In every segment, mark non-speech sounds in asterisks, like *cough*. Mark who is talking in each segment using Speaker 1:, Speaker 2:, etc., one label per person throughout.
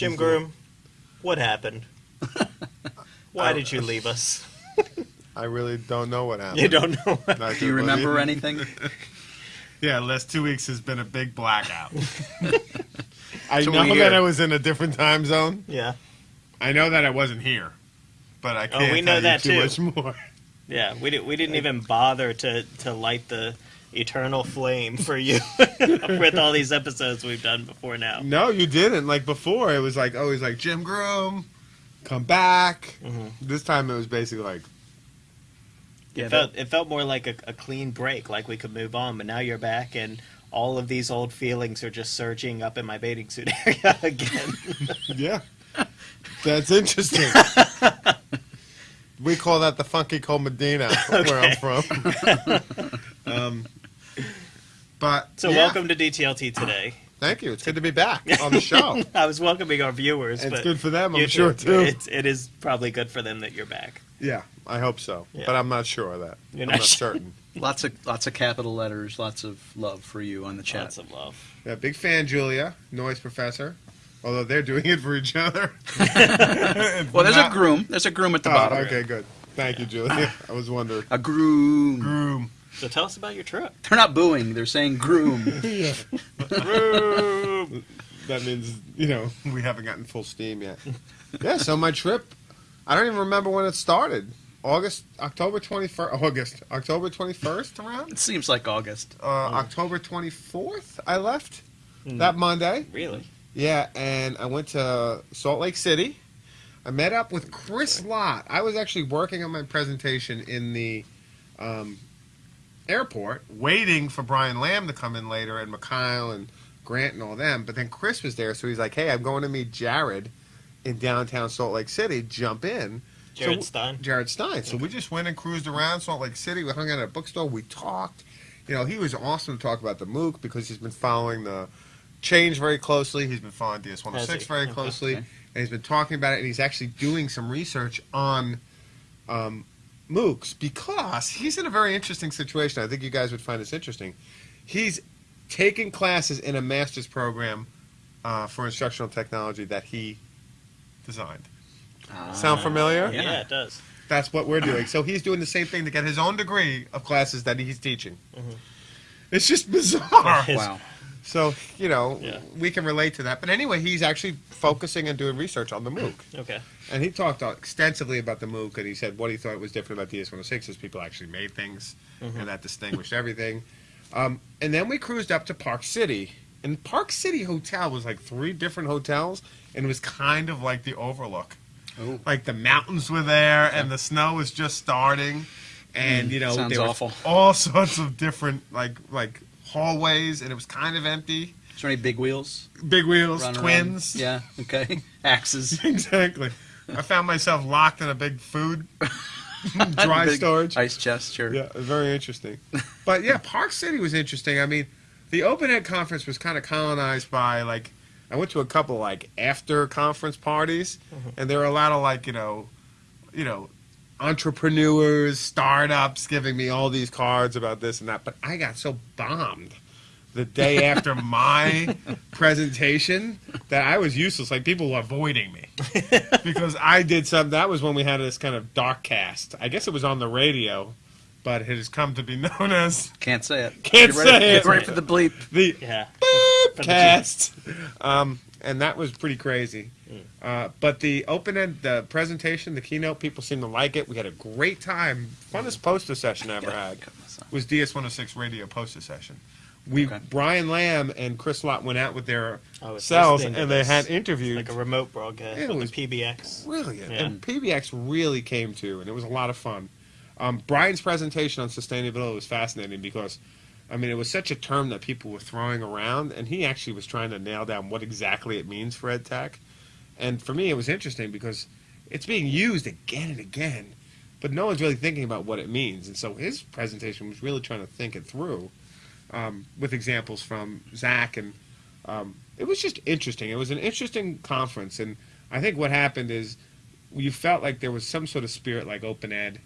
Speaker 1: Jim Groom, what happened? *laughs* Why did you *laughs* leave us?
Speaker 2: I really don't know what happened.
Speaker 1: You don't know. What
Speaker 2: Not
Speaker 3: Do you
Speaker 2: good,
Speaker 3: remember
Speaker 2: buddy.
Speaker 3: anything? *laughs*
Speaker 4: Yeah, the last two weeks has been a big blackout.
Speaker 2: I
Speaker 3: So
Speaker 2: know
Speaker 3: we
Speaker 2: that. I was in a different time zone.
Speaker 1: yeah,
Speaker 4: I know that I wasn't here, but I oh, can't
Speaker 1: Oh, we know
Speaker 4: tell
Speaker 1: that
Speaker 4: you too
Speaker 1: too.
Speaker 4: much more.
Speaker 1: yeah. We didn't. We didn't even bother to to light the eternal flame for you *laughs* with all these episodes we've done before now.
Speaker 2: No, you didn't. Like before, it was like always like Jim Groom, come back.
Speaker 1: Mhm.
Speaker 2: This time it was basically like
Speaker 3: Yeah,
Speaker 1: It felt it felt more like a, a clean break, like we could move on. But now you're back, and all of these old feelings are just surging up in my bathing suit *laughs* area again. *laughs*
Speaker 2: Yeah. That's interesting. we call that the funky cold Medina where I'm from. um, but
Speaker 1: so
Speaker 2: yeah,
Speaker 1: welcome to DTLT today.
Speaker 2: Thank you. It's good to be back on the show. *laughs*
Speaker 1: I was welcoming our viewers.
Speaker 2: it's
Speaker 1: but
Speaker 2: good for them, I'm
Speaker 1: you
Speaker 2: sure too.
Speaker 1: It's, it is probably good for them that you're back.
Speaker 2: Yeah, I hope so.
Speaker 1: Yeah.
Speaker 2: But I'm not sure of that.
Speaker 1: You're
Speaker 2: I'm
Speaker 1: not
Speaker 2: not
Speaker 1: sure.
Speaker 2: certain. *laughs*
Speaker 3: lots of lots of capital letters, lots of love for you on the chat.
Speaker 1: Lots of love.
Speaker 2: Yeah, big fan, Julia, noise professor. Although they're doing it for each other. *laughs*
Speaker 3: well, there's a groom. There's a groom at the
Speaker 2: Oh,
Speaker 3: bottom.
Speaker 2: okay, good. Thank you, Julia. I was wondering.
Speaker 3: A groom.
Speaker 4: Groom.
Speaker 1: So tell us about your trip.
Speaker 3: They're not booing. They're saying groom. *laughs*
Speaker 2: Groom *laughs* That means, you know, we haven't gotten full steam yet. *laughs* yeah, so my trip, I don't even remember when it started. August, October 21st, August, October 21st around?
Speaker 3: it seems like August.
Speaker 2: Uh, October 24th, I left
Speaker 1: Hmm.
Speaker 2: that Monday.
Speaker 1: Really?
Speaker 2: Yeah, and I went to Salt Lake City. I met up with Chris Lott. I was actually working on my presentation in the um, airport, waiting for Brian Lamb to come in later, and Mikhail and Grant and all them. But then Chris was there, so he's like, "Hey, I'm going to meet Jared in downtown Salt Lake City. Jump in."
Speaker 1: Jared
Speaker 2: So-
Speaker 1: Stein.
Speaker 2: Jared Stein. So we just went and cruised around Salt Lake City. We hung out at a bookstore. We talked. You know, he was awesome to talk about the MOOC because he's been following the change very closely. He's been following DS106 very closely,
Speaker 3: Okay.
Speaker 2: and he's been talking about it. And he's actually doing some research on um, MOOCs because he's in a very interesting situation. I think you guys would find this interesting. He's taking classes in a master's program uh, for instructional technology that he designed. Sound familiar?
Speaker 1: Yeah.
Speaker 3: Yeah.
Speaker 1: it does.
Speaker 2: That's what we're doing. So he's doing the same thing to get his own degree of classes that he's teaching.
Speaker 1: Mhm.
Speaker 2: It's just bizarre.
Speaker 3: Wow.
Speaker 2: So, you know,
Speaker 1: Yeah.
Speaker 2: we can relate to that. But anyway, he's actually focusing and doing research on the MOOC.
Speaker 1: Okay.
Speaker 2: And he talked extensively about the MOOC, and he said what he thought was different about DS106 is people actually made things, and that distinguished everything. Um, and then we cruised up to Park City. And Park City Hotel was like three different hotels, and it was kind of like the Overlook.
Speaker 3: Oh.
Speaker 2: Like the mountains were there, and the snow was just starting, and you know
Speaker 3: sounds
Speaker 2: there was all *laughs* sorts of different like like hallways, and it was kind of empty.
Speaker 3: Is there any big wheels?
Speaker 2: Big wheels,
Speaker 3: running
Speaker 2: twins.
Speaker 3: around? Yeah. Okay. *laughs* Axes. *laughs*
Speaker 2: exactly. I found myself locked in a big food *laughs* dry
Speaker 3: Big
Speaker 2: storage.
Speaker 3: Ice chest. Sure.
Speaker 2: Yeah, very interesting. But yeah, Park City was interesting. I mean, the Open Ed conference was kind of colonized by like I went to a couple like after conference parties, mm-hmm. and there were a lot of like you know, you know, entrepreneurs, startups giving me all these cards about this and that. But I got so bombed the day *laughs* after my presentation that I was useless. Like people were avoiding me *laughs* because I did some. That was when we had this kind of dark cast. I guess it was on the radio, but it has come to be known as
Speaker 3: Can't say it.
Speaker 2: Can't
Speaker 3: Get ready,
Speaker 2: say
Speaker 3: Get
Speaker 2: it.
Speaker 3: ready for the bleep.
Speaker 2: the
Speaker 1: Yeah.
Speaker 2: Boop cast. Um, and that was pretty crazy. Uh, but the open end, the presentation, the keynote, people seemed to like it. We had a great time. Funnest poster session I ever *laughs* had was DS106 radio poster session. We
Speaker 3: Okay.
Speaker 2: Brian Lamb and Chris Lott went out with their
Speaker 1: I
Speaker 2: cells and they had interviews.
Speaker 1: like a remote broadcast
Speaker 2: It
Speaker 1: with
Speaker 2: was-
Speaker 1: PBX.
Speaker 2: brilliant.
Speaker 1: Yeah.
Speaker 2: And PBX really came to, and it was a lot of fun. Um, Brian's presentation on sustainability was fascinating because, I mean, it was such a term that people were throwing around, and he actually was trying to nail down what exactly it means for ed tech. And for me, it was interesting because it's being used again and again, but no one's really thinking about what it means. And so his presentation was really trying to think it through um, with examples from Zach and um, it was just interesting. It was an interesting conference, and I think what happened is you felt like there was some sort of spirit like open ed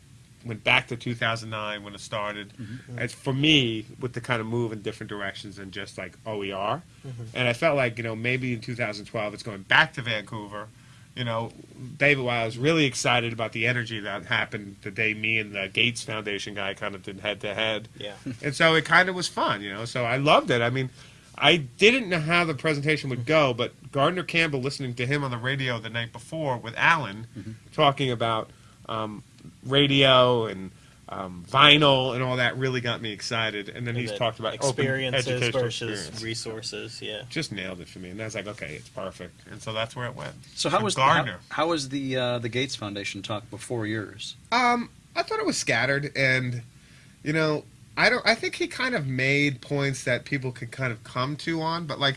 Speaker 2: went back to 2009 when it started. Mm-hmm. Mm-hmm. It's for me with the kind of move in different directions than just like OER. Mm-hmm. And I felt like you know maybe in 2012 it's going back to Vancouver. You know, David, while I was really excited about the energy that happened the day me and the Gates Foundation guy kind of did head to head,
Speaker 1: Yeah.
Speaker 2: and so it kind of was fun, you know. So I loved it. I mean, I didn't know how the presentation would go, but Gardner Campbell, listening to him on the radio the night before with Alan, talking about um, radio and um, vinyl and all that, really got me excited. And then he's
Speaker 1: The
Speaker 2: talked about
Speaker 1: experiences
Speaker 2: educational
Speaker 1: versus
Speaker 2: experience.
Speaker 1: resources. Yeah.
Speaker 2: Just nailed it for me, and I was like, okay, it's perfect. And so that's where it went.
Speaker 3: So how
Speaker 2: And
Speaker 3: was
Speaker 2: Gardner?
Speaker 3: How, how was the uh, the Gates Foundation talk before yours?
Speaker 2: Um, I thought it was scattered, and you know, I don't. I think he kind of made points that people could kind of come to on, but like,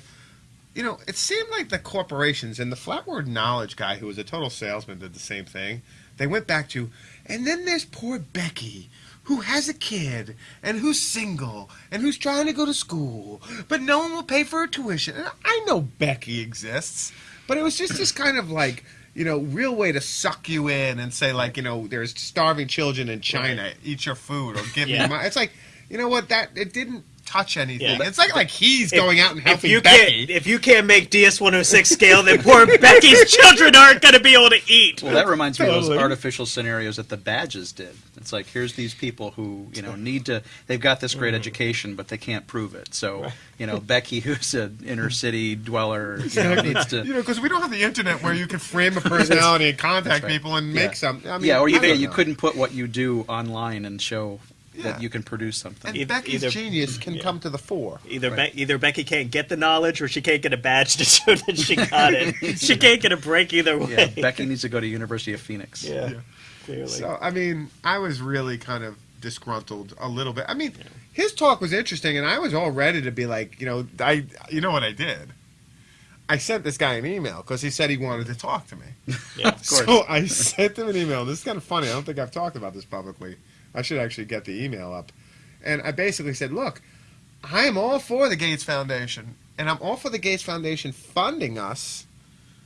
Speaker 2: you know, it seemed like the corporations and the Flat World Knowledge guy, who was a total salesman, did the same thing. They went back to, and then there's poor Becky. Who has a kid and who's single and who's trying to go to school, but no one will pay for her tuition. And I know Becky exists, but it was just this kind of like you know, real way to suck you in and say like, you know, there's starving children in China, eat your food or give
Speaker 1: Yeah.
Speaker 2: me money. It's like, you know what? That it didn't touch anything.
Speaker 1: Yeah.
Speaker 2: It's like like he's
Speaker 1: If-
Speaker 2: going out and
Speaker 1: If
Speaker 2: helping
Speaker 1: you
Speaker 2: Becky.
Speaker 1: can't, if you can't make DS 106 scale, then poor Becky's *laughs* children aren't going to be able to eat.
Speaker 3: Well, that reminds me of those artificial scenarios that the badges did. It's like here's these people who you know need to. They've got this
Speaker 2: Mm-hmm.
Speaker 3: great education, but they can't prove it. So you know, Becky, who's an inner city dweller, you know, needs to.
Speaker 2: you know, because we don't have the internet where you can frame a *laughs* personality and contact
Speaker 3: right.
Speaker 2: people and
Speaker 3: Yeah.
Speaker 2: make something. I mean,
Speaker 3: yeah, or you,
Speaker 2: I
Speaker 3: you couldn't put what you do online and show
Speaker 2: Yeah.
Speaker 3: That you can produce something.
Speaker 2: And
Speaker 1: Either-
Speaker 2: Becky's
Speaker 1: either-
Speaker 2: genius can
Speaker 1: yeah.
Speaker 2: come to the fore.
Speaker 1: Either
Speaker 3: Right.
Speaker 1: Be- either Becky can't get the knowledge, or she can't get a badge to show that she *laughs* got it. she can't get a break either way.
Speaker 3: yeah, Becky needs to go to University of Phoenix.
Speaker 1: Yeah,
Speaker 2: Yeah.
Speaker 1: clearly.
Speaker 2: So I mean, I was really kind of disgruntled a little bit. I mean, his talk was interesting, and I was all ready to be like, you know, I, you know what I did? I sent this guy an email because he said he wanted to talk to me.
Speaker 1: yeah.
Speaker 3: Of *laughs* course.
Speaker 2: So I sent him an email. This is kind of funny. I don't think I've talked about this publicly. I should actually get the email up. And I basically said, look, I am all for the Gates Foundation, and I'm all for the Gates Foundation funding us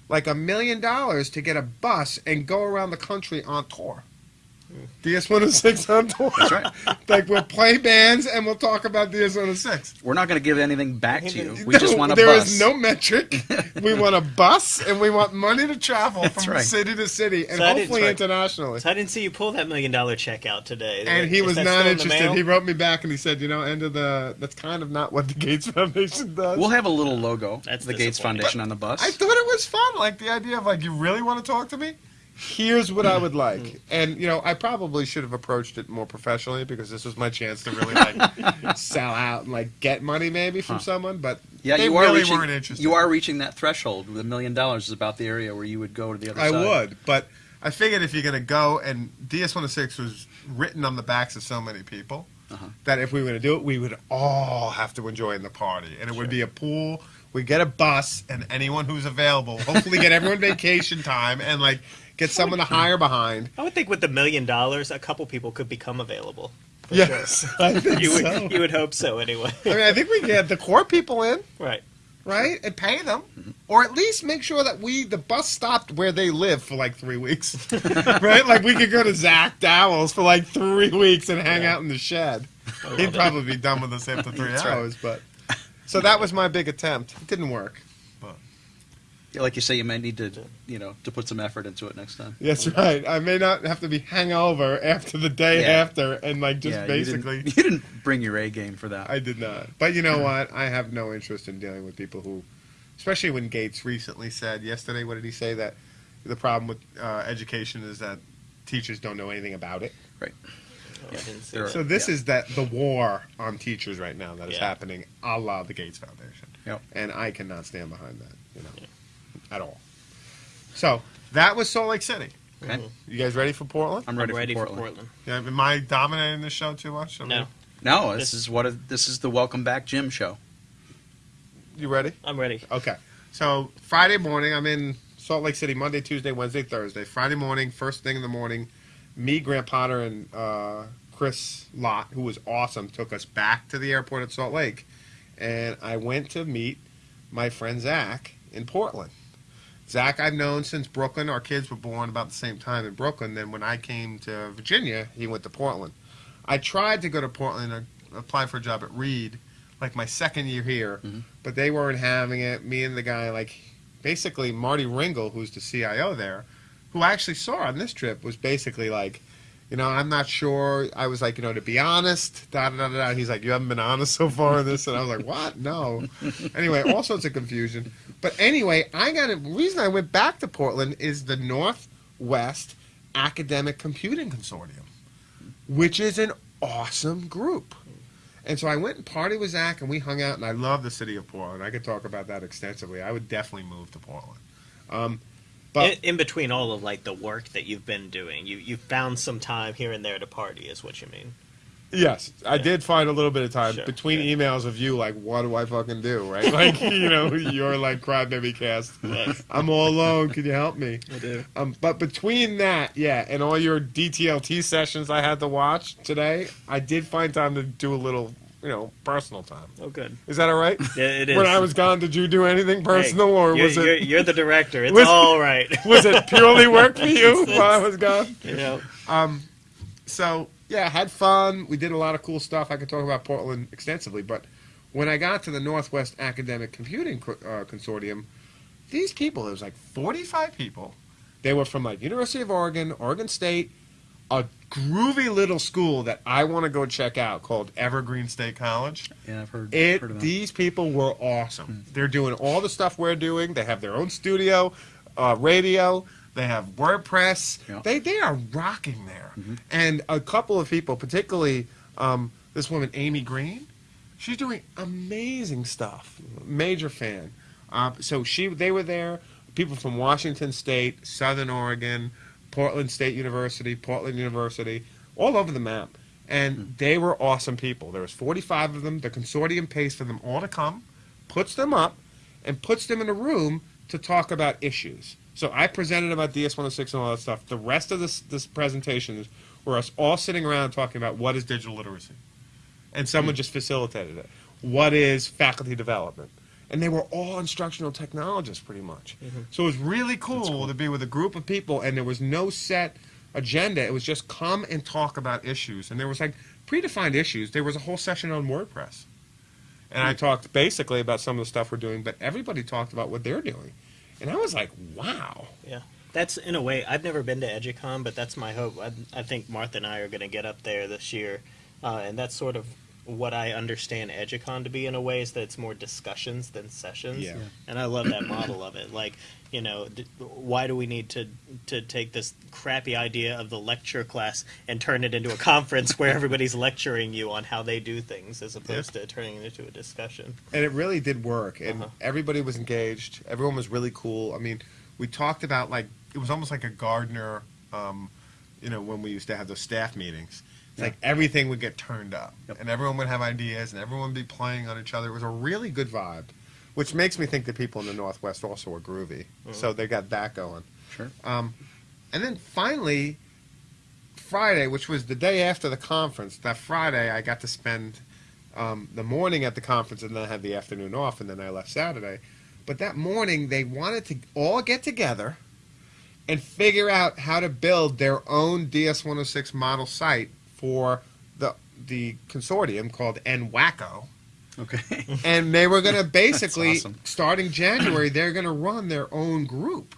Speaker 2: like a million dollars to get a bus and go around the country on tour. DS 106 on tour.
Speaker 3: That's right. *laughs*
Speaker 2: like we'll play bands and we'll talk about DS 106.
Speaker 3: We're not going to give anything back to you. *laughs* We just want a
Speaker 2: there
Speaker 3: bus.
Speaker 2: There is no metric. *laughs* we want a bus and we want money to travel
Speaker 3: That's
Speaker 2: from
Speaker 3: right.
Speaker 2: city to city and
Speaker 1: So
Speaker 2: hopefully
Speaker 1: that's right.
Speaker 2: internationally.
Speaker 1: So I didn't see you pull that million dollar check out today.
Speaker 2: And he
Speaker 1: Is
Speaker 2: was not
Speaker 1: still in
Speaker 2: interested. He wrote me back and he said, you know, end of the. That's kind of not what the Gates Foundation does.
Speaker 3: We'll have a little logo,
Speaker 1: That's
Speaker 3: the Gates
Speaker 1: disappointing.
Speaker 3: Foundation on the bus.
Speaker 2: I thought it was fun. Like the idea of like, you really want to talk to me? Here's what I would like. And you know, I probably should have approached it more professionally because this was my chance to really like *laughs* sell out and like get money maybe from
Speaker 3: Huh.
Speaker 2: someone. But
Speaker 3: yeah,
Speaker 2: they
Speaker 3: you are
Speaker 2: really
Speaker 3: reaching.
Speaker 2: weren't interested.
Speaker 3: You are reaching that threshold. With a million dollars is about the area where you would go to the other
Speaker 2: I
Speaker 3: side.
Speaker 2: would, but I figured if you're going to go, and DS106 was written on the backs of so many people,
Speaker 3: Uh-huh.
Speaker 2: that if we were going to do it, we would all have to enjoy in the party. And it would be a pool, we'd get a bus, and anyone who's available, hopefully get everyone *laughs* vacation time, and like get someone to hire behind.
Speaker 1: I would think with the million dollars, a couple people could become available. For
Speaker 2: Yes, I think
Speaker 1: You would,
Speaker 2: so.
Speaker 1: you would hope so anyway.
Speaker 2: I mean, I think we get the core people in,
Speaker 1: right.
Speaker 2: right, and pay them, or at least make sure that we the bus stopped where they live for like three weeks, *laughs* right? Like we could go to Zach Dowell's for like three weeks and hang
Speaker 1: Yeah.
Speaker 2: out in the shed. He'd probably be done with us after three
Speaker 3: That's right.
Speaker 2: hours, but so that was my big attempt. It didn't work.
Speaker 3: Yeah, like you say, you may need to, you know, to put some effort into it next time.
Speaker 2: That's right. I may not have to be hangover after the day
Speaker 3: Yeah.
Speaker 2: after and like just
Speaker 3: yeah,
Speaker 2: basically.
Speaker 3: You didn't, *laughs* you didn't bring your A game for that.
Speaker 2: I did not. But you know what? I have no interest in dealing with people who, especially when Gates recently said yesterday, what did he say? That the problem with uh, education is that teachers don't know anything about it.
Speaker 1: Right. I didn't see
Speaker 3: There
Speaker 1: that.
Speaker 2: So this
Speaker 3: Yeah.
Speaker 2: is that the war on teachers right now that is
Speaker 1: Yeah.
Speaker 2: happening, a la the Gates Foundation.
Speaker 3: Yep.
Speaker 2: And I cannot stand behind that, you know, at all. So that was Salt Lake City.
Speaker 3: Okay,
Speaker 2: You guys ready for Portland?
Speaker 3: I'm
Speaker 1: I'm
Speaker 3: ready,
Speaker 1: ready
Speaker 3: for
Speaker 1: for
Speaker 3: Portland.
Speaker 1: Portland.
Speaker 2: Yeah, am I dominating this show too much? I
Speaker 1: No,
Speaker 2: mean,
Speaker 3: No, this
Speaker 1: This-
Speaker 3: is what a, this is the Welcome Back Jim show.
Speaker 2: You ready?
Speaker 1: I'm ready.
Speaker 2: Okay. So Friday morning, I'm in Salt Lake City. Monday, Tuesday, Wednesday, Thursday. Friday morning, first thing in the morning, me, Grant Potter, and uh, Chris Lott, who was awesome, took us back to the airport at Salt Lake, and I went to meet my friend Zach in Portland. Zach, I've known since Brooklyn. Our kids were born about the same time in Brooklyn. Then when I came to Virginia, he went to Portland. I tried to go to Portland and apply for a job at Reed, like my second year here,
Speaker 3: Mhm.
Speaker 2: but they weren't having it. Me and the guy, like, basically Marty Ringle, who's the CIO there, who I actually saw on this trip, was basically like, you know, I'm not sure. I was like, you know, to be honest, da da da da. He's like, you haven't been honest so far in this, and I was like, what? No. *laughs* anyway, all sorts of confusion. But anyway, I got a reason I went back to Portland is the Northwest Academic Computing Consortium, which is an awesome group. And so I went and party with Zach, and we hung out, and I love the city of Portland. I could talk about that extensively. I would definitely move to Portland. Um, but
Speaker 1: in, in between all of like the work that you've been doing, you you found some time here and there to party, is what you mean.
Speaker 2: Yes, I
Speaker 1: Yeah.
Speaker 2: did find a little bit of time
Speaker 1: Sure,
Speaker 2: between
Speaker 1: yeah.
Speaker 2: emails of you, like, what do I fucking do, right? *laughs* Like, you know, you're like crybaby cast.
Speaker 1: Yes.
Speaker 2: I'm all alone. Can you help me?
Speaker 1: I do.
Speaker 2: Um, but between that, yeah, and all your DTLT sessions I had to watch today, I did find time to do a little, you know, personal time.
Speaker 1: Oh, good.
Speaker 2: Is that all right?
Speaker 1: Yeah, it is.
Speaker 2: When I was gone, did you do anything personal,
Speaker 1: Hey,
Speaker 2: or
Speaker 1: you're,
Speaker 2: was
Speaker 1: you're,
Speaker 2: it
Speaker 1: you're the director. It's *laughs*
Speaker 2: Was-
Speaker 1: all right. *laughs*
Speaker 2: was it purely work for you *laughs* while I was gone?
Speaker 1: you know.
Speaker 2: Um, so yeah, had fun. We did a lot of cool stuff. I could talk about Portland extensively, but when I got to the Northwest Academic Computing Co- uh, Consortium, these people, there was like 45 people. They were from like University of Oregon, Oregon State, a groovy little school that I want to go check out called Evergreen State College.
Speaker 3: Yeah, I've heard,
Speaker 2: It
Speaker 3: heard
Speaker 2: these people were awesome. They're doing all the stuff we're doing. They have their own studio, uh, radio. They have WordPress.
Speaker 3: Yeah.
Speaker 2: They they are rocking there. And a couple of people, particularly um, this woman Amy Green, she's doing amazing stuff. Major fan. Uh, so she they were there. People from Washington State, Southern Oregon, Portland State University, Portland University, all over the map. And hmm. they were awesome people. There was 45 of them. The consortium pays for them all to come, puts them up, and puts them in a room to talk about issues. So I presented about DS106 and all that stuff. The rest of this this presentation were us all sitting around talking about what is digital literacy, and someone hmm. just facilitated it. What is faculty development? And they were all instructional technologists, pretty much. So it was really cool, to be with a group of people, and there was no set agenda. It was just come and talk about issues, and there was like predefined issues. There was a whole session on WordPress, and I talked basically about some of the stuff we're doing, but everybody talked about what they're doing, and I was like, wow.
Speaker 1: Yeah. That's in a way. I've never been to EduCon, but that's my hope. I, I think Martha and I are going to get up there this year, uh, and that's sort of what I understand EduCon to be in a way is that it's more discussions than sessions.
Speaker 2: Yeah. Yeah.
Speaker 1: And I love that model of it. Like, you know, d- why do we need to to take this crappy idea of the lecture class and turn it into a conference where everybody's *laughs* lecturing you on how they do things as opposed to turning it into a discussion?
Speaker 2: and it really did work and
Speaker 1: Uh-huh.
Speaker 2: everybody was engaged everyone was really cool i mean we talked about like it was almost like a gardener um, you know when we used to have those staff meetings it's
Speaker 3: Yeah.
Speaker 2: like everything would get turned up
Speaker 3: Yep.
Speaker 2: and everyone would have ideas and everyone would be playing on each other it was a really good vibe which makes me think the people in the northwest also are groovy so they got that going
Speaker 3: Sure.
Speaker 2: um, and then finally, Friday, which was the day after the conference, that Friday I got to spend um, the morning at the conference and then I had the afternoon off and then I left Saturday. But that morning they wanted to all get together and figure out how to build their own DS106 model site for the the consortium called NWACO
Speaker 3: Okay. *laughs*
Speaker 2: and they were going to basically
Speaker 3: awesome.
Speaker 2: starting *clears throat* January they're going to run their own group.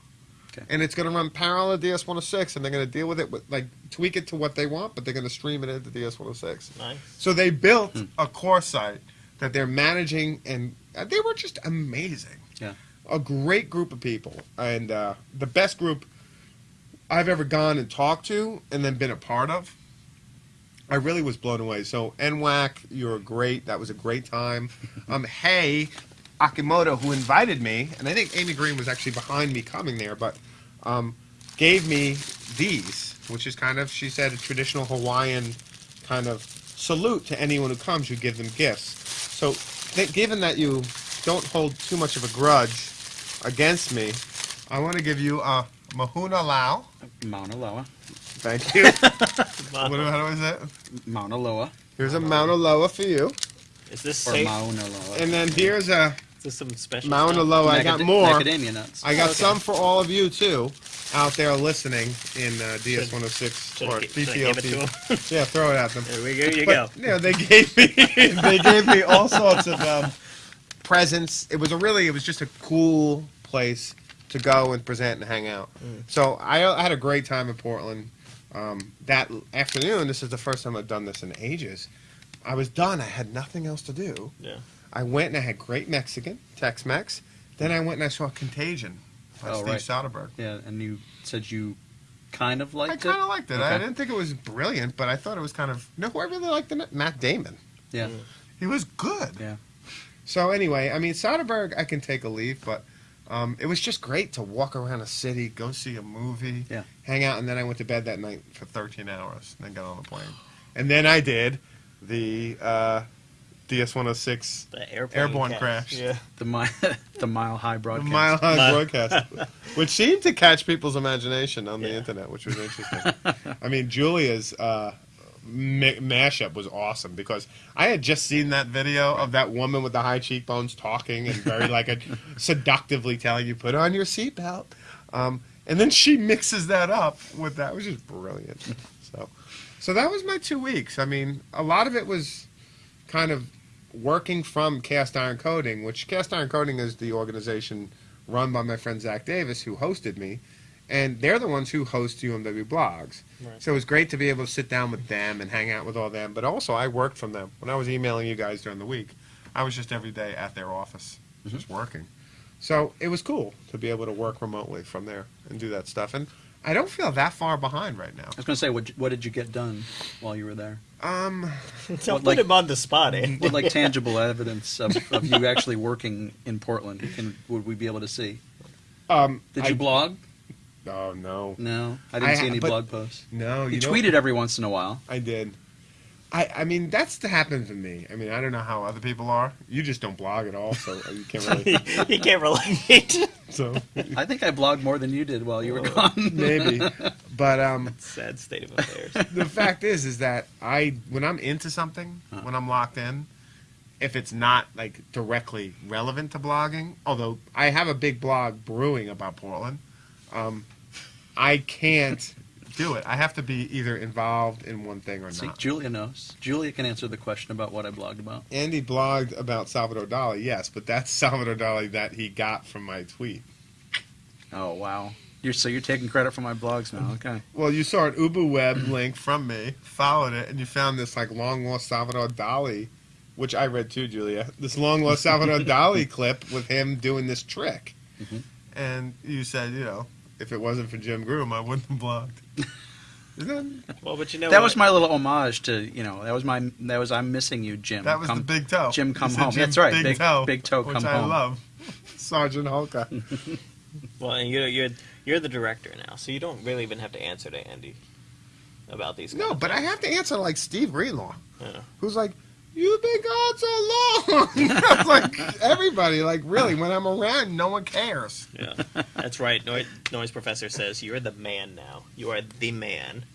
Speaker 3: Okay.
Speaker 2: And it's going to run parallel to DS106, and they're going to deal with it with like tweak it to what they want, but they're going to stream it into DS106.
Speaker 1: Nice.
Speaker 2: So they built
Speaker 3: Hmm.
Speaker 2: a core site that they're managing, and uh, they were just amazing.
Speaker 3: Yeah.
Speaker 2: a great group of people, and uh, the best group I've ever gone and talked to, and then been a part of. I really was blown away. So NWAC, you're great. That was a great time. *laughs* Um, hey, Akimoto, who invited me, and I think Amy Green was actually behind me coming there, but um, gave me these, which is kind of, she said, a traditional Hawaiian kind of salute to anyone who comes. You give them gifts. So, th- given that you don't hold too much of a grudge against me, I want to give you a Mahuna Lao.
Speaker 3: Mauna Loa.
Speaker 2: Thank you. *laughs* what, do- how do I say it?
Speaker 3: Mauna Loa.
Speaker 2: Here's a Mauna Loa for you.
Speaker 1: Is this
Speaker 3: Or
Speaker 1: safe?
Speaker 3: Mauna Loa.
Speaker 2: And then here's a
Speaker 1: There's some special
Speaker 2: Mauna
Speaker 1: stuff.
Speaker 2: Loa. I got
Speaker 3: Macad-
Speaker 2: more.
Speaker 3: Macadamia nuts.
Speaker 2: I got
Speaker 1: Okay.
Speaker 2: some for all of you too, out there listening in uh, DS 106
Speaker 1: Should
Speaker 2: or
Speaker 1: I gi- should I give it to
Speaker 2: DTLT.
Speaker 1: him? *laughs*
Speaker 2: Yeah, throw it at them.
Speaker 1: There we go. You go.
Speaker 2: Yeah, they gave me *laughs* they gave me all sorts of um, presents. It was a really it was just a cool place to go and present and hang out. So I, I had a great time in Portland. Um, that afternoon, this is the first time I've done this in ages. I was done. I had nothing else to do.
Speaker 1: Yeah.
Speaker 2: I went and I had great Mexican, Tex-Mex. Then I went and I saw Contagion by
Speaker 3: Oh,
Speaker 2: Steve
Speaker 3: right.
Speaker 2: Soderbergh.
Speaker 3: Yeah, and you said you kind of liked it.
Speaker 2: I kind of liked it. I didn't think it was brilliant, but I thought it was kind of. You know who I really liked it? Matt Damon.
Speaker 3: Yeah,
Speaker 2: He was good.
Speaker 3: yeah.
Speaker 2: So anyway, I mean, Soderbergh, I can take a leave, but um, it was just great to walk around a city, go see a movie,
Speaker 3: Yeah.
Speaker 2: hang out, and then I went to bed that night for 13 hours, and then got on the plane, and then I did the uh, DS-106
Speaker 1: The
Speaker 2: Airborne
Speaker 1: crash.
Speaker 2: crash.
Speaker 1: Yeah. *laughs*
Speaker 3: The mile, *laughs* the mile high
Speaker 2: the
Speaker 3: broadcast.
Speaker 2: Mile High broadcast, *laughs* which seemed to catch people's imagination on the internet, which was interesting. I mean, Julia's uh, ma- mashup was awesome because I had just seen that video of that woman with the high cheekbones talking and very like a *laughs* seductively telling you put on your seatbelt, um, and then she mixes that up with that, which is brilliant. So, so that was my two weeks. I mean, a lot of it was kind of working from Cast Iron Coding, which Cast Iron Coding is the organization run by my friend Zach Davis, who hosted me, and they're the ones who host UMW blogs.
Speaker 1: Right.
Speaker 2: So it was great to be able to sit down with them and hang out with all them. But also, I worked from them when I was emailing you guys during the week. I was just every day at their office, just working. So it was cool to be able to work remotely from there and do that stuff. And I don't feel that far behind right now.
Speaker 3: I was going to say, what, what did you get done while you were there?
Speaker 2: Um, *laughs*
Speaker 1: Don't
Speaker 3: What,
Speaker 1: put
Speaker 3: like-
Speaker 1: him on the spot, eh?
Speaker 3: What like *laughs* tangible evidence of, of you actually working in Portland? Can would we be able to see?
Speaker 2: um,
Speaker 3: Did
Speaker 2: I-
Speaker 3: you blog?
Speaker 2: Oh no,
Speaker 3: No, I didn't
Speaker 2: I-
Speaker 3: see any
Speaker 2: but-
Speaker 3: blog posts.
Speaker 2: no.
Speaker 3: You,
Speaker 2: You,
Speaker 3: tweeted every once in a while.
Speaker 2: I did. I, I mean, that's to happen to me. I mean, I don't know how other people are. You just don't blog at all, so you can't *laughs* really.
Speaker 1: you can't relate. *laughs*
Speaker 2: so
Speaker 3: I think I blogged more than you did while you were gone. *laughs*
Speaker 2: maybe, but um,
Speaker 1: Sad state of affairs.
Speaker 2: the fact is, is that I when I'm into something,
Speaker 3: Huh.
Speaker 2: when I'm locked in, if it's not like directly relevant to blogging, although I have a big blog brewing about Portland, um, I can't do it. I have to be either involved in one thing or
Speaker 3: See,
Speaker 2: not.
Speaker 3: Julia knows. Julia can answer the question about what I blogged about.
Speaker 2: Andy blogged about Salvador Dali, yes, but that's *laughs* Salvador Dali that he got from my tweet.
Speaker 3: Oh wow, you're so you're taking credit for my blogs now. Okay.
Speaker 2: Well, you saw an Ubu Web *clears throat* link from me, followed it, and you found this like long lost Salvador Dali, which I read too, Julia. This long lost Salvador *laughs* Dali clip with him doing this trick,
Speaker 3: Mhm.
Speaker 2: and you said, you know, if it wasn't for Jim Groom, I wouldn't have blogged. *laughs* Isn't that,
Speaker 1: Well, but you know
Speaker 3: that
Speaker 1: what?
Speaker 3: was my little homage to you know that was my that was I'm missing you, Jim.
Speaker 2: that was
Speaker 3: Come-
Speaker 2: the big toe.
Speaker 3: Jim, come home.
Speaker 2: Jim
Speaker 3: That's right,
Speaker 2: Big,
Speaker 3: big-
Speaker 2: toe,
Speaker 3: big toe,
Speaker 2: which
Speaker 3: come
Speaker 2: I
Speaker 3: home.
Speaker 2: love. *laughs* Sergeant Hulka.
Speaker 1: Well, and you're you're you're the director now, so you don't really even have to answer to Andy about these.
Speaker 2: No,
Speaker 1: kind of
Speaker 2: but I have to answer like Steve Greenlaw.
Speaker 1: Yeah.
Speaker 2: who's like, "You've been gone so long." *laughs* I was like, everybody, like, really, when I'm around, no one cares.
Speaker 1: Yeah, that's right. Noise, Noise Professor says you're the man now. You are the man,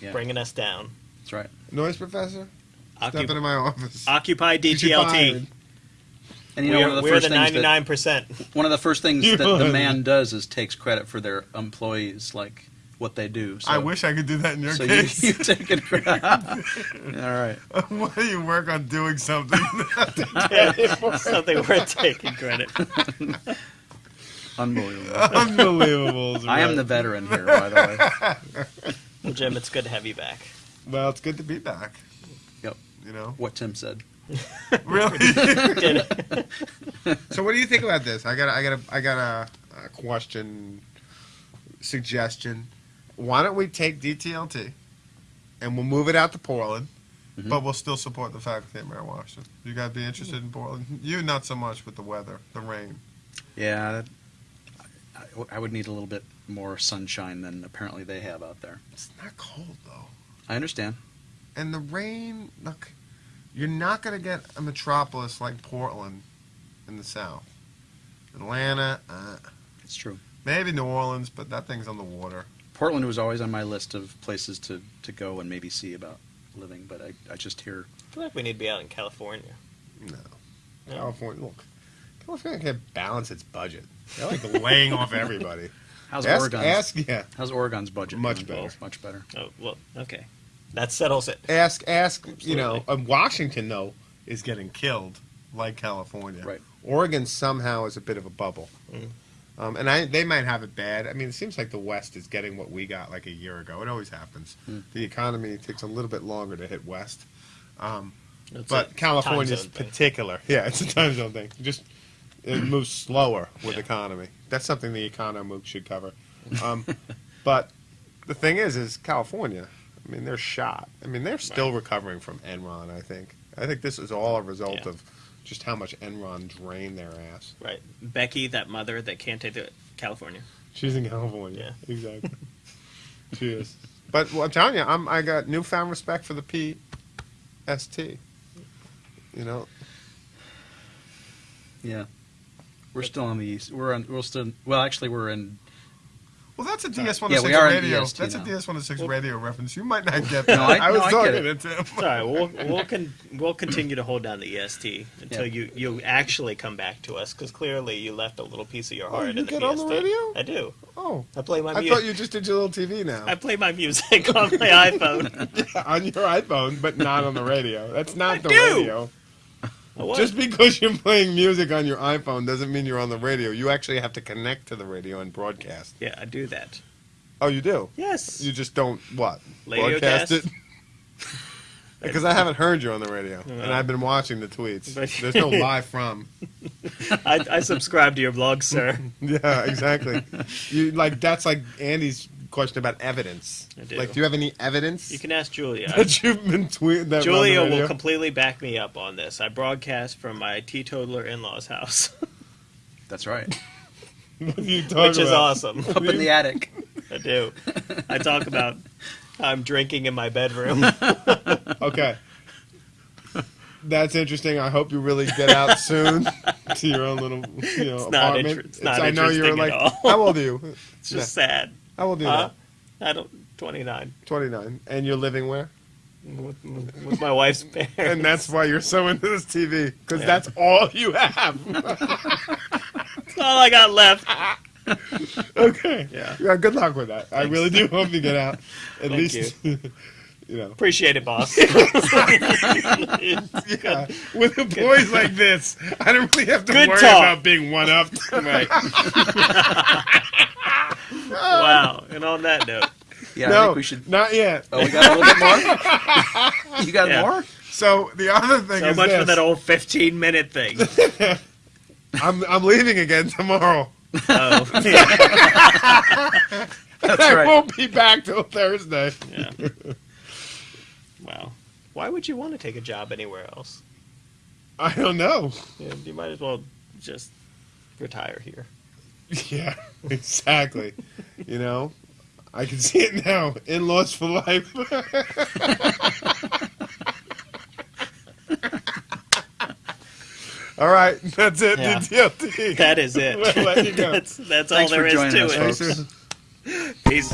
Speaker 3: Yeah,
Speaker 1: bringing us down.
Speaker 3: that's right.
Speaker 2: Noise professor, step
Speaker 1: Occup-
Speaker 2: into my office.
Speaker 1: Occupy
Speaker 2: Get
Speaker 1: DTLT.
Speaker 3: And you know
Speaker 1: we're
Speaker 3: one of the
Speaker 1: we're
Speaker 3: first
Speaker 1: the
Speaker 3: things
Speaker 1: ninety
Speaker 3: that
Speaker 1: nine percent.
Speaker 3: one of the first things *laughs* that the man does is takes credit for their employees, like what they do. So,
Speaker 2: I wish I could do that in your
Speaker 3: so you,
Speaker 2: case. *laughs*
Speaker 3: you take it. credit. *laughs* All right.
Speaker 2: Why do you work on doing something? *laughs*
Speaker 1: Something worth taking credit.
Speaker 3: Unbelievable.
Speaker 2: Unbelievable. is
Speaker 3: I am the veteran here, by the way.
Speaker 1: Well, Jim, it's good to have you back.
Speaker 2: Well, it's good to be back.
Speaker 3: Yep.
Speaker 2: You know,
Speaker 3: What Tim said.
Speaker 2: really. So, what do you think about this? I got, a, I got, a, I got a, a question, suggestion. Why don't we take DTLT, and we'll move it out to Portland,
Speaker 3: Mhm.
Speaker 2: but we'll still support the faculty at Mary Washington. You guys be interested in Portland? You not so much with the weather, the rain.
Speaker 3: Yeah, I, I would need a little bit more sunshine than apparently they have out there.
Speaker 2: It's not cold though,
Speaker 3: I understand.
Speaker 2: and the rain. Look, you're not going to get a metropolis like Portland in the South. Atlanta, uh,
Speaker 3: It's true.
Speaker 2: maybe New Orleans, but that thing's on the water.
Speaker 3: Portland was always on my list of places to, to go and maybe see about living, but I, I just hear
Speaker 1: I feel like we need to be out in California.
Speaker 2: No.
Speaker 1: No?
Speaker 2: California, look. California can't balance its budget. They're like laying off everybody. *laughs*
Speaker 3: How's
Speaker 2: ask,
Speaker 3: Oregon's?
Speaker 2: ask, yeah.
Speaker 3: How's Oregon's budget?
Speaker 2: Much
Speaker 3: doing?
Speaker 2: better.
Speaker 3: Much better.
Speaker 1: Oh well, okay, that settles it.
Speaker 2: Ask, ask. You know,
Speaker 1: Absolutely.
Speaker 2: uh, Washington though is getting killed like California.
Speaker 3: Right.
Speaker 2: Oregon somehow is a bit of a bubble.
Speaker 1: Mm.
Speaker 2: Um, and I, they might have it bad. I mean, it seems like the West is getting what we got like a year ago. It always happens.
Speaker 3: Mm.
Speaker 2: The economy takes a little bit longer to hit West. Um, but California's
Speaker 1: zone thing.
Speaker 2: particular. *laughs* Yeah, it's a time zone thing. Just it *clears throat* moves slower with
Speaker 1: Yeah.
Speaker 2: economy. That's something the econo MOOC should cover. *laughs* Um, but the thing is, is California. I mean, they're shot. I mean, they're still recovering from Enron. I think. I think this is all a result
Speaker 1: Yeah.
Speaker 2: of just how much Enron drained their ass.
Speaker 1: Right, Becky, that mother that can't take the California.
Speaker 2: She's in California.
Speaker 1: Yeah. *laughs*
Speaker 2: Exactly. *laughs* she is. But well, I'm telling you, I'm, I got newfound respect for the PST. You know,
Speaker 3: Yeah. We're still on the east. We're on. We're still. Well, actually, we're in.
Speaker 4: Well, that's a DS106
Speaker 3: Yeah, we are in
Speaker 4: radio.
Speaker 3: DST
Speaker 4: That's
Speaker 3: now.
Speaker 4: a DS106 radio reference. You might not get
Speaker 3: No,
Speaker 4: that.
Speaker 3: I-
Speaker 4: was
Speaker 3: no, I
Speaker 4: talking
Speaker 3: get it.
Speaker 4: to Tim.
Speaker 1: Sorry, we'll we'll con- we'll continue to hold down the EST until
Speaker 3: Yeah.
Speaker 1: you you actually come back to us because clearly you left a little piece of your
Speaker 2: Oh,
Speaker 1: heart
Speaker 2: you
Speaker 1: in the
Speaker 2: get on the radio?
Speaker 1: I do.
Speaker 2: oh,
Speaker 1: I play my
Speaker 2: I
Speaker 1: music.
Speaker 2: thought you just did your little TV now.
Speaker 1: I play my music *laughs* on my *laughs* iPhone.
Speaker 2: on your iPhone, but not on the radio. That's not
Speaker 1: I
Speaker 2: the
Speaker 1: do.
Speaker 2: radio. *laughs* Just because you're playing music on your iPhone doesn't mean you're on the radio. You actually have to connect to the radio and broadcast.
Speaker 1: yeah, I do that.
Speaker 2: Oh, you do?
Speaker 1: Yes.
Speaker 2: You just don't what? Broadcast
Speaker 1: cast?
Speaker 2: it? *laughs* Because I haven't heard you on the radio, and I've been watching the tweets. *laughs* There's no live from.
Speaker 1: I, I subscribe to your blog, sir.
Speaker 2: Yeah, exactly. you like that's like Andy's question about evidence.
Speaker 1: I do.
Speaker 2: Like, do you have any evidence
Speaker 1: You can ask Julia. *laughs*
Speaker 2: that you've been tweeting? That were on the
Speaker 1: Julia will
Speaker 2: radio?
Speaker 1: completely back me up on this. I broadcast from my teetotaler in-laws house, *laughs*
Speaker 3: That's right. *laughs*
Speaker 2: What are you talking
Speaker 1: which is
Speaker 2: about?
Speaker 1: awesome.
Speaker 3: Up in the attic.
Speaker 1: I do. I talk about how I'm drinking in my bedroom.
Speaker 2: Okay. That's interesting. I hope you really get out soon to your own little, you know,
Speaker 1: It's not
Speaker 2: apartment.
Speaker 1: inter- it's not
Speaker 2: I know you're
Speaker 1: interesting
Speaker 2: like,
Speaker 1: at all.
Speaker 2: how old are you?
Speaker 1: It's just sad.
Speaker 2: How old are you?
Speaker 1: Huh? I don't. 29
Speaker 2: Twenty nine, and you're living where?
Speaker 1: with, with my wife's *laughs* parents.
Speaker 2: And that's why you're so into this TV because
Speaker 1: Yeah.
Speaker 2: that's all you have.
Speaker 1: That's all I got left. *laughs*
Speaker 2: okay.
Speaker 1: Yeah.
Speaker 2: Yeah. Good luck with that. I really do hope you get out. At
Speaker 1: Thank
Speaker 2: least, *laughs* you. know.
Speaker 1: Appreciate it, boss. *laughs* *laughs*
Speaker 2: Yeah. With the boys like this, I don't really have to
Speaker 1: Good
Speaker 2: worry
Speaker 1: talk.
Speaker 2: about being one up.
Speaker 1: right. *laughs* wow. And on that note,
Speaker 3: Yeah, I think we should.
Speaker 2: not yet.
Speaker 3: Oh, we got a little bit more. You got
Speaker 1: Yeah.
Speaker 3: more?
Speaker 2: So the other thing
Speaker 1: so
Speaker 2: is
Speaker 1: much
Speaker 2: this.
Speaker 1: for that old 15 minute thing.
Speaker 2: I'm I'm leaving again tomorrow.
Speaker 1: Oh,
Speaker 3: That's
Speaker 2: I
Speaker 3: right.
Speaker 2: won't be back till Thursday.
Speaker 1: yeah. Wow. Why would you want to take a job anywhere else?
Speaker 2: I don't know.
Speaker 1: Yeah, you might as well just retire here. *laughs*
Speaker 2: Yeah, exactly. you know, I can see it now. In laws for life. *laughs* all right, that's it.
Speaker 1: Yeah.
Speaker 2: The DLT.
Speaker 1: That is it. *laughs*
Speaker 2: We'll let you go.
Speaker 1: that's that's all
Speaker 3: Thanks
Speaker 1: there
Speaker 3: for
Speaker 1: is
Speaker 3: joining
Speaker 1: to
Speaker 3: us,
Speaker 1: it.
Speaker 3: folks.
Speaker 1: Peace.